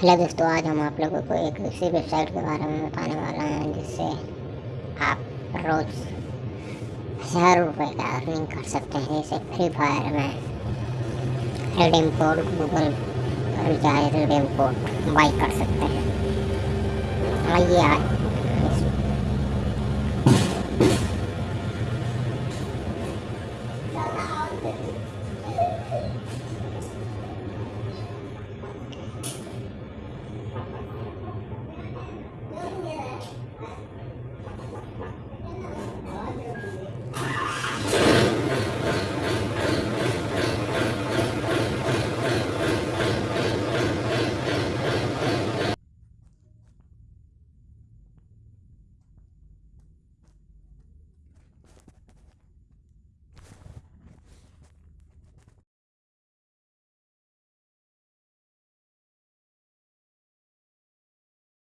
Hello दोस्तों, आज हम आप लोगों को एक ऐसी वेबसाइट के बारे में बताने वाला हैं, जिससे आप रोज़ हज़ार रुपये का अर्निंग कर सकते हैं। जैसे फ्री फायर में redeem code Google recharge redeem code buy कर सकते हैं। आइए आज Thank